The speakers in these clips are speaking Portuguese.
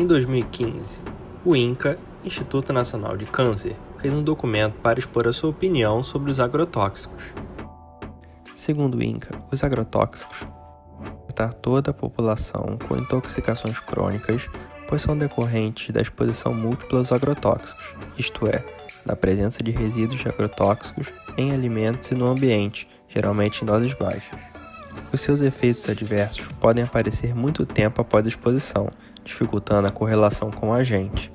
Em 2015, o INCA, Instituto Nacional de Câncer, fez um documento para expor a sua opinião sobre os agrotóxicos. Segundo o INCA, os agrotóxicos afetar toda a população com intoxicações crônicas, pois são decorrentes da exposição múltipla aos agrotóxicos, isto é, da presença de resíduos de agrotóxicos em alimentos e no ambiente, geralmente em doses baixas. Os seus efeitos adversos podem aparecer muito tempo após a exposição, dificultando a correlação com o agente.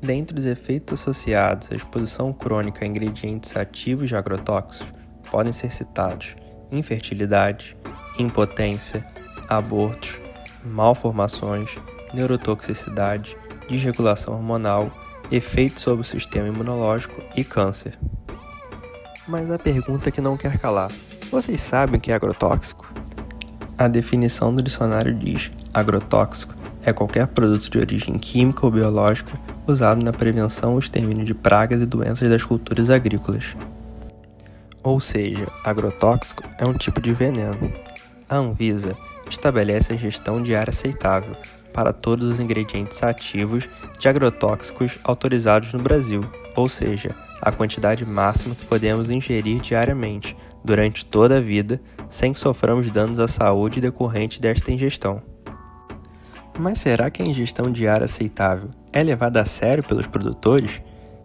Dentre os efeitos associados à exposição crônica a ingredientes ativos de agrotóxicos, podem ser citados infertilidade, impotência, abortos, malformações, neurotoxicidade, desregulação hormonal, efeitos sobre o sistema imunológico e câncer. Mas a pergunta que não quer calar: vocês sabem o que é agrotóxico? A definição do dicionário diz: agrotóxico é qualquer produto de origem química ou biológica usado na prevenção ou extermínio de pragas e doenças das culturas agrícolas. Ou seja, agrotóxico é um tipo de veneno. A Anvisa estabelece a gestão de área aceitável para todos os ingredientes ativos de agrotóxicos autorizados no Brasil, ou seja, a quantidade máxima que podemos ingerir diariamente durante toda a vida sem que soframos danos à saúde decorrentes desta ingestão. Mas será que a ingestão diária aceitável é levada a sério pelos produtores?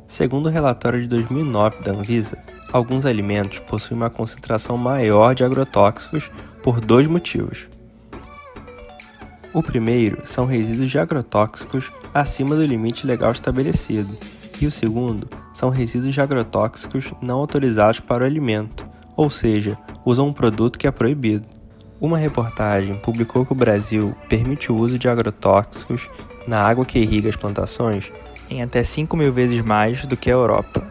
Segundo o relatório de 2009 da Anvisa, alguns alimentos possuem uma concentração maior de agrotóxicos por dois motivos. O primeiro são resíduos de agrotóxicos acima do limite legal estabelecido, e o segundo são resíduos de agrotóxicos não autorizados para o alimento, ou seja, usam um produto que é proibido. Uma reportagem publicou que o Brasil permite o uso de agrotóxicos na água que irriga as plantações em até 5 mil vezes mais do que a Europa.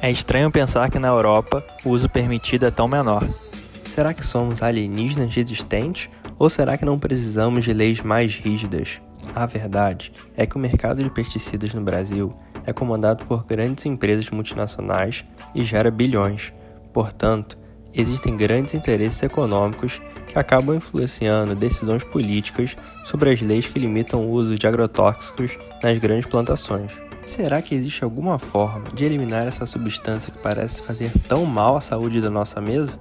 É estranho pensar que na Europa o uso permitido é tão menor. Será que somos alienígenas resistentes ou será que não precisamos de leis mais rígidas? A verdade é que o mercado de pesticidas no Brasil é comandado por grandes empresas multinacionais e gera bilhões. Portanto, existem grandes interesses econômicos que acabam influenciando decisões políticas sobre as leis que limitam o uso de agrotóxicos nas grandes plantações. Será que existe alguma forma de eliminar essa substância que parece fazer tão mal à saúde da nossa mesa?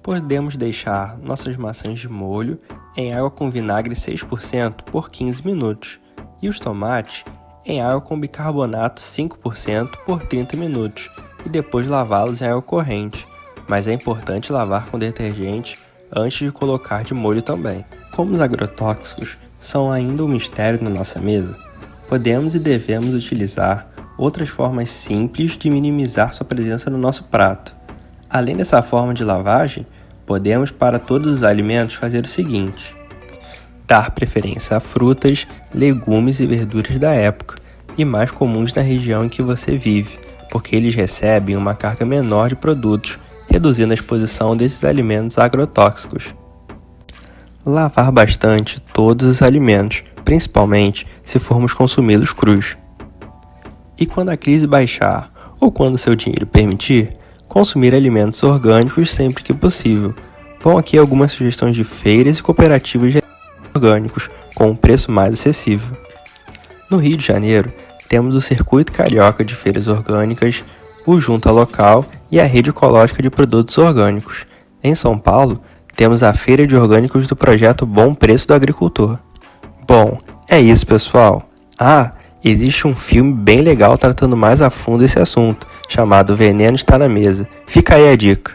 Podemos deixar nossas maçãs de molho em água com vinagre 6% por 15 minutos e os tomates em água com bicarbonato 5% por 30 minutos e depois lavá-los em água corrente, mas é importante lavar com detergente antes de colocar de molho também. Como os agrotóxicos são ainda um mistério na nossa mesa, podemos e devemos utilizar outras formas simples de minimizar sua presença no nosso prato. Além dessa forma de lavagem, podemos para todos os alimentos fazer o seguinte: dar preferência a frutas, legumes e verduras da época e mais comuns na região em que você vive, porque eles recebem uma carga menor de produtos, reduzindo a exposição desses alimentos agrotóxicos. Lavar bastante todos os alimentos, principalmente se formos consumi-los crus. E quando a crise baixar ou quando seu dinheiro permitir, consumir alimentos orgânicos sempre que possível. Vão aqui algumas sugestões de feiras e cooperativas de orgânicos com um preço mais acessível. No Rio de Janeiro, temos o Circuito Carioca de Feiras Orgânicas, o Junta Local e a Rede Ecológica de Produtos Orgânicos. Em São Paulo, temos a Feira de Orgânicos do projeto Bom Preço do Agricultor. Bom, é isso, pessoal. Ah, existe um filme bem legal tratando mais a fundo esse assunto, chamado Veneno Está na Mesa. Fica aí a dica.